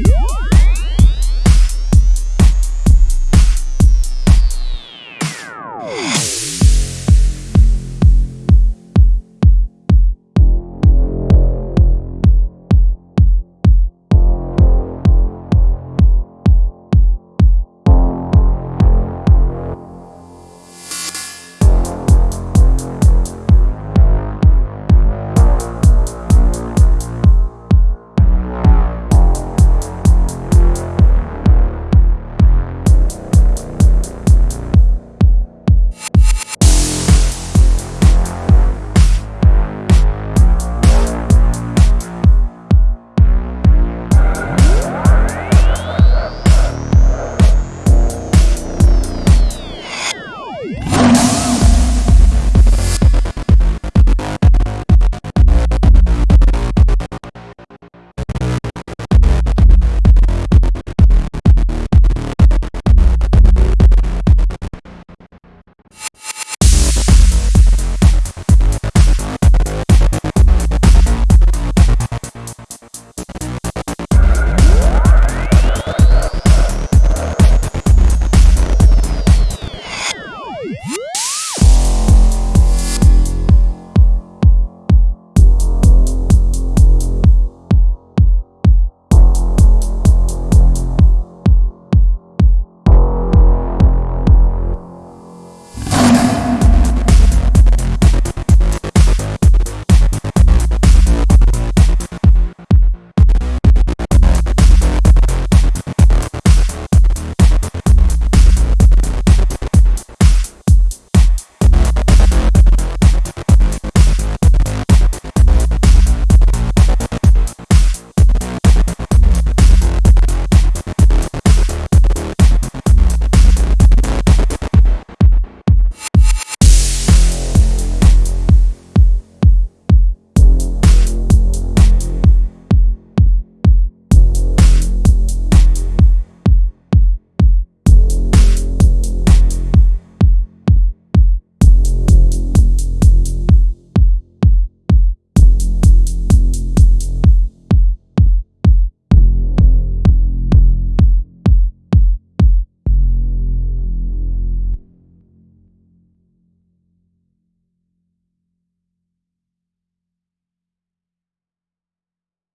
Woo!